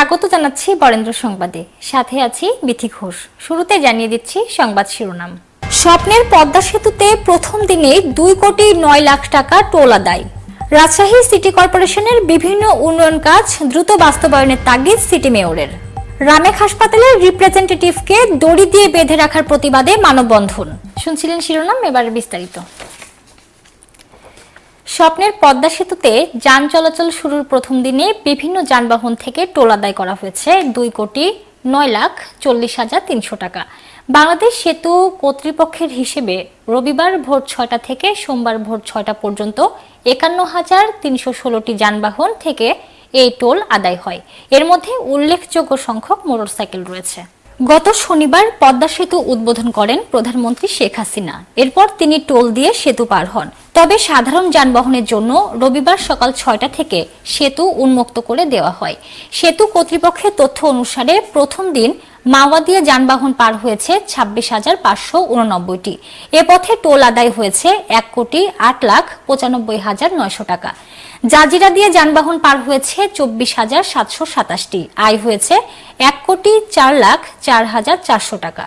স্বাগত জানাচ্ছি বরেন্দ্র সংবাদে। সাথে আছি বিথি ঘোষ। শুরুতে জানিয়ে দিচ্ছি সংবাদ শিরোনাম। স্বপ্নের পদ্মা সেতুতে প্রথম দিনে দুই কোটি নয় লাখ টাকা টোল আদায়। রাজশাহী সিটি কর্পোরেশনের বিভিন্ন উন্নয়ন কাজ দ্রুত বাস্তবায়নের তাগিদ সিটি মেয়রের। রামেক হাসপাতালের রিপ্রেজেন্টেটিভকে দড়ি দিয়ে বেঁধে রাখার প্রতিবাদে মানববন্ধন। শুনছিলেন শিরোনাম, এবার বিস্তারিত। স্বপ্নের পদ্মা সেতুতে যান চলাচল শুরুর প্রথম দিনে বিভিন্ন যানবাহন থেকে টোল আদায় করা হয়েছে দুই কোটি নয় লাখ চল্লিশ হাজার তিনশো টাকা। বাংলাদেশ সেতু কর্তৃপক্ষের হিসেবে রবিবার ভোর ছয়টা থেকে সোমবার ভোর ছয়টা পর্যন্ত একান্ন হাজার তিনশো ষোলোটি যানবাহন থেকে এই টোল আদায় হয়। এর মধ্যে উল্লেখযোগ্য সংখ্যক মোটরসাইকেল রয়েছে। গত শনিবার পদ্মা সেতু উদ্বোধন করেন প্রধানমন্ত্রী শেখ হাসিনা। এরপর তিনি টোল দিয়ে সেতু পার হন। তবে সাধারণ যানবাহনের জন্য রবিবার সকাল ছয়টা থেকে সেতু উন্মুক্ত করে দেওয়া হয়। সেতু কর্তৃপক্ষের তথ্য অনুসারে প্রথম দিন মাওয়াদিয়া যানবাহন পার হয়েছে ছাব্বিশ হাজার পাঁচশো উননব্বইটি। এ পথে টোল আদায় হয়েছে এক কোটি আট লাখ পঁচানব্বই হাজার নয়শো টাকা। জাজিরা দিয়ে যানবাহন পার হয়েছে চব্বিশ হাজার সাতশো সাতাশটি। আয় হয়েছে এক কোটি চার লাখ চার হাজার চারশো টাকা।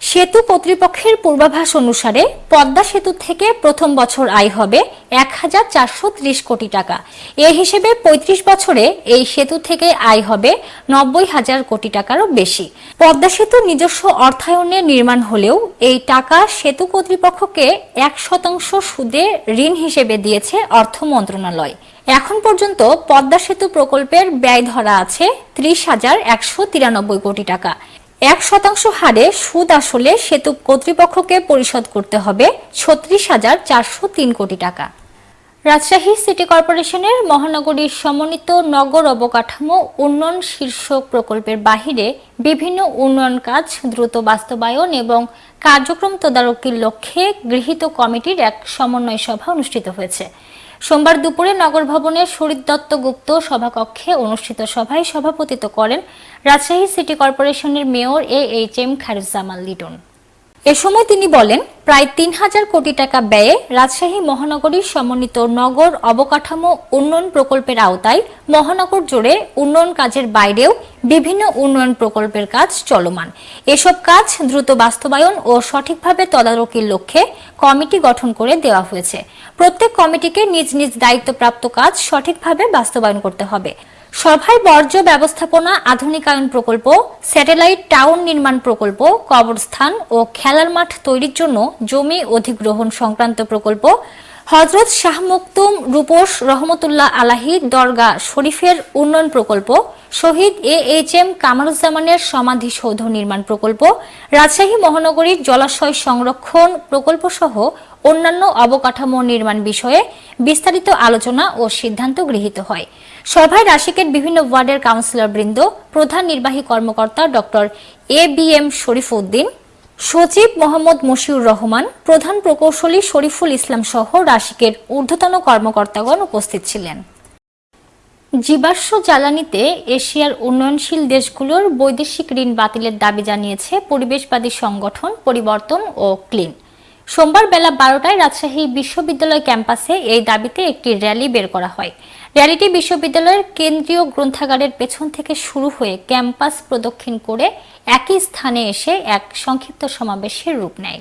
সেতু কর্তৃপক্ষের পূর্বাভাস অনুসারে পদ্মা সেতু থেকে প্রথম বছর আয় হবে এক হাজার চারশো ত্রিশ কোটি টাকা। এ হিসেবে ৩৫ বছরে এই সেতু থেকে আয় হবে নব্বই হাজার কোটি টাকারও বেশি। পদ্মা সেতু নিজস্ব অর্থায়নে নির্মাণ হলেও এই টাকা সেতু কর্তৃপক্ষকে এক শতাংশ সুদে ঋণ হিসেবে দিয়েছে অর্থ মন্ত্রণালয়। এখন পর্যন্ত পদ্মা সেতু প্রকল্পের ব্যয় ধরা আছে ত্রিশ হাজার একশো তিরানব্বই কোটি টাকা। এক শতাংশ হারে সুদ আসলে সেতু কর্তৃপক্ষকে পরিশোধ করতে হবে ছত্রিশ হাজার চারশো তিন কোটি টাকা। রাজশাহী সিটি কর্পোরেশনের মহানগরীর সমন্বিত নগর অবকাঠামো উন্নয়ন শীর্ষক প্রকল্পের বাহিরে বিভিন্ন উন্নয়ন কাজ দ্রুত বাস্তবায়ন এবং কার্যক্রম তদারকির লক্ষ্যে গৃহীত কমিটির এক সমন্বয় সভা অনুষ্ঠিত হয়েছে। সোমবার দুপুরে নগর ভবনের শরীর দত্ত গুপ্ত সভাকক্ষে অনুষ্ঠিত সভায় সভাপতিত্ব করেন রাজশাহী সিটি কর্পোরেশনের mayor A H M Khairuzzaman Liton. এ সময় তিনি বলেন প্রায় তিন হাজার কোটি টাকা ব্যয়ে রাজশাহী মহানগরীর সমন্বিত নগর অবকাঠামো উন্নয়ন প্রকল্পের আওতায় মহানগর জুড়ে উন্নয়ন কাজের বাইরেও বিভিন্ন উন্নয়ন প্রকল্পের কাজ চলমান। এসব কাজ দ্রুত বাস্তবায়ন ও সঠিকভাবে তদারকির লক্ষ্যে কমিটি গঠন করে দেওয়া হয়েছে। প্রত্যেক কমিটিকে নিজ নিজ দায়িত্বপ্রাপ্ত কাজ সঠিকভাবে বাস্তবায়ন করতে হবে। সভায় বর্জ্য ব্যবস্থাপনা আধুনিকায়ন প্রকল্প, স্যাটেলাইট টাউন নির্মাণ প্রকল্প, কবরস্থান ও খেলার মাঠ তৈরির জন্য জমি অধিগ্রহণ সংক্রান্ত প্রকল্প, হজরত শাহ মুক্তুম রূপোশ রহমতুল্লাহ আলাহি দরগা শরীফের উন্নয়ন প্রকল্প, শহীদ এ এইচ এম কামারুজ্জামানের সমাধিসৌধ নির্মাণ প্রকল্প, রাজশাহী মহানগরীর জলাশয় সংরক্ষণ প্রকল্প সহ অন্যান্য অবকাঠামো নির্মাণ বিষয়ে বিস্তারিত আলোচনা ও সিদ্ধান্ত গৃহীত হয়। সভায় রাশিকের বিভিন্ন ওয়ার্ডের কাউন্সিলর বৃন্দ, প্রধান নির্বাহী কর্মকর্তা doctor A B M Sharif Uddin সচিব মোহাম্মদ মশিউর রহমান, প্রধান প্রকৌশলী শরীফুল ইসলাম সহ রাশিকের ঊর্ধ্বতন কর্মকর্তাগণ উপস্থিত ছিলেন। জীবাশ্ম জ্বালানিতে এশিয়ার উন্নয়নশীল দেশগুলোর বৈদেশিক ঋণ বাতিলের দাবি জানিয়েছে পরিবেশবাদী সংগঠন পরিবর্তন ও ক্লিন। সোমবার বেলা বারোটায় রাজশাহী বিশ্ববিদ্যালয় ক্যাম্পাসে এই দাবিতে একটি র্যালি বের করা হয়। র্যালিটি বিশ্ববিদ্যালয়ের কেন্দ্রীয় গ্রন্থাগারের পেছন থেকে শুরু হয়ে ক্যাম্পাস প্রদক্ষিণ করে একই স্থানে এসে এক সংক্ষিপ্ত সমাবেশের রূপ নেয়।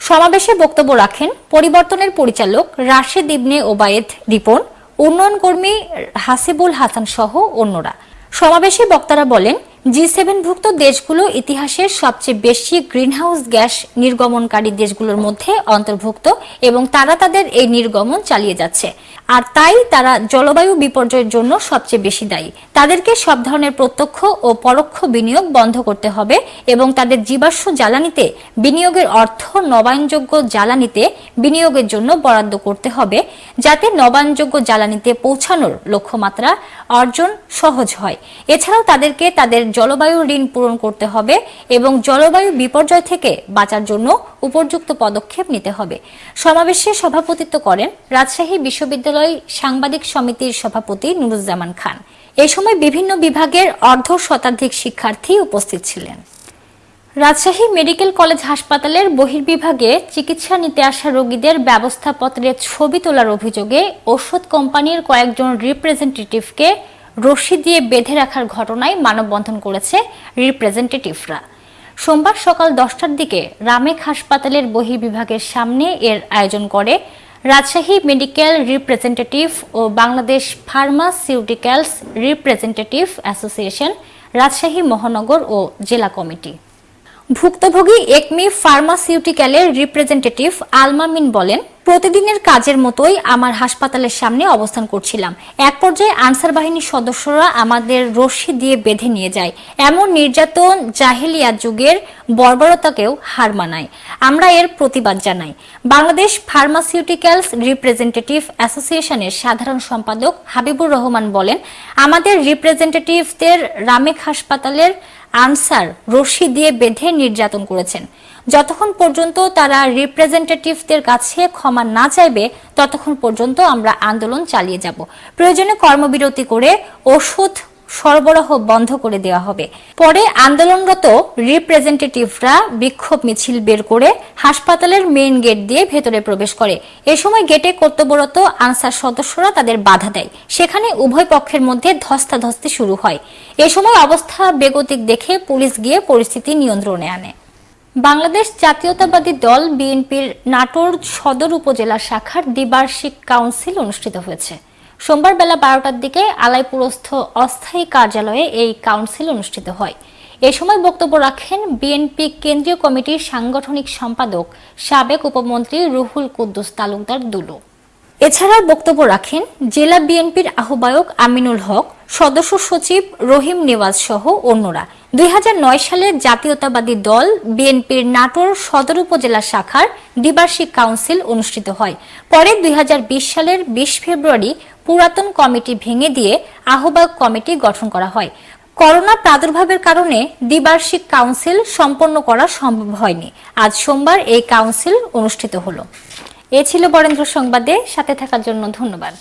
সমাবেশে বক্তব্য রাখেন পরিবর্তনের পরিচালক রাশেদ ইবনে ওবায়েদ, রিপন, উন্নয়ন কর্মী হাসিবুল হাসান সহ অন্যরা। সমাবেশে বক্তারা বলেন জি সেভেনভুক্ত দেশগুলো ইতিহাসের সবচেয়ে বেশি গ্রিনহাউস গ্যাস নির্গমনকারী দেশগুলোর মধ্যে অন্তর্ভুক্ত এবং তারা তাদের এই নির্গমন চালিয়ে যাচ্ছে। আর তাই তারা জলবায়ু বিপর্যয়ের জন্য সবচেয়ে বেশি দায়ী। তাদেরকে সব ধরনের প্রত্যক্ষ ও পরোক্ষ বিনিয়োগ বন্ধ করতে হবে এবং তাদের জীবাশ্ম জ্বালানিতে বিনিয়োগের অর্থ নবায়নযোগ্য জ্বালানিতে বিনিয়োগের জন্য বরাদ্দ করতে হবে যাতে নবায়নযোগ্য জ্বালানিতে পৌঁছানোর লক্ষ্যমাত্রা অর্জন সহজ হয়। এছাড়াও তাদেরকে তাদের জলবায়ু ঋণ পূরণ করতে হবে এবং জলবায়ু বিপর্যয় থেকে বাঁচার জন্য উপযুক্ত পদক্ষেপ নিতে হবে। সমাবেশে সভাপতিত্ব করেন রাজশাহী বিশ্ববিদ্যালয় সাংবাদিক সমিতির সভাপতি নুরুজ্জামান খান। এ সময় বিভিন্ন বিভাগের অর্ধ শতাধিক শিক্ষার্থী উপস্থিত ছিলেন। রাজশাহী মেডিকেল কলেজ হাসপাতালের বহির্বিভাগে চিকিৎসা নিতে আসা রোগীদের ব্যবস্থাপত্রের ছবি তোলার অভিযোগে ওষুধ কোম্পানির কয়েকজন রিপ্রেজেন্টেটিভকে রশি দিয়ে বেঁধে রাখার ঘটনায় মানববন্ধন করেছে রিপ্রেজেন্টেটিভরা। সোমবার সকাল দশটার দিকে রামেক হাসপাতালের বহির্বিভাগের সামনে এর আয়োজন করে রাজশাহী মেডিকেল রিপ্রেজেন্টেটিভ ও Bangladesh pharmaceuticals representative association, Rajshahi মহানগর ও জেলা কমিটি। ভুক্তভোগী একমি ফার্মাসিউটিক্যালের রিপ্রেজেন্টেটিভ আলমামিন বলেন, প্রতিদিনের কাজের মতোই আমার হাসপাতালের সামনে অবস্থান করছিলাম। এক পর্যায়ে আনসার বাহিনীর সদস্যরা আমাদের রশি দিয়ে বেঁধে নিয়ে যায়। এমন নির্যাতন জাহেলিয়া যুগের বর্বরতাকেও হার মানায়। আমরা এর প্রতিবাদ জানাই। বাংলাদেশ ফার্মাসিউটিক্যালস রিপ্রেজেন্টেটিভ অ্যাসোসিয়েশনের সাধারণ সম্পাদক হাবিবুর রহমান বলেন, আমাদের রিপ্রেজেন্টেটিভদের রামেক হাসপাতালের আনসার রশি দিয়ে বেঁধে নির্যাতন করেছেন। যতক্ষণ পর্যন্ত তারা রিপ্রেজেন্টেটিভদের কাছে ক্ষমা না চাইবে, ততক্ষণ পর্যন্ত আমরা আন্দোলন চালিয়ে যাব। প্রয়োজনে কর্মবিরতি করে ওষুধ সরবরাহ বন্ধ করে দেওয়া হবে। পরে আন্দোলনরত রিপ্রেজেন্টেটিভরা বিক্ষোভ মিছিল বের করে হাসপাতালের মেইন গেট দিয়ে ভেতরে প্রবেশ করে। এ সময় গেটে কর্তব্যরত আনসার সদস্যরা তাদের বাধা দেয়। সেখানে উভয় পক্ষের মধ্যে ধস্তাধস্তি শুরু হয়। এ সময় অবস্থা বেগতিক দেখে পুলিশ গিয়ে পরিস্থিতি নিয়ন্ত্রণে আনে। বাংলাদেশ জাতীয়তাবাদী দল বিএনপির নাটোর সদর উপজেলা শাখার দ্বিবার্ষিক কাউন্সিল অনুষ্ঠিত হয়েছে। সোমবার বেলা বারোটার দিকে আলাইপুরস্থ অস্থায়ী কার্যালয়ে এই কাউন্সিল অনুষ্ঠিত হয়। এ সময় বক্তব্য রাখেন বিএনপি কেন্দ্রীয় কমিটির সাংগঠনিক সম্পাদক, সাবেক উপমন্ত্রী রুহুল কুদ্দুস তালুকদার দুলু। এছাড়াও বক্তব্য রাখেন জেলা বিএনপির আহ্বায়ক আমিনুল হক, সদস্য সচিব রহিম নেওয়াজ সহ অন্যরা। দুই নয় সালে জাতীয়তাবাদী দল বিএনপির নাটোর সদর উপজেলা শাখার দ্বিবার্ষিক কাউন্সিল অনুষ্ঠিত হয়। পরে দুই হাজার বিশ সালের বিশ ফেব্রুয়ারি পুরাতন কমিটি ভেঙে দিয়ে আহ্বায়ক কমিটি গঠন করা হয়। করোনা প্রাদুর্ভাবের কারণে দ্বিবার্ষিক কাউন্সিল সম্পন্ন করা সম্ভব হয়নি। আজ সোমবার এই কাউন্সিল অনুষ্ঠিত হলো। এ ছিল বরেন্দ্র সংবাদে সাথে থাকার জন্য ধন্যবাদ।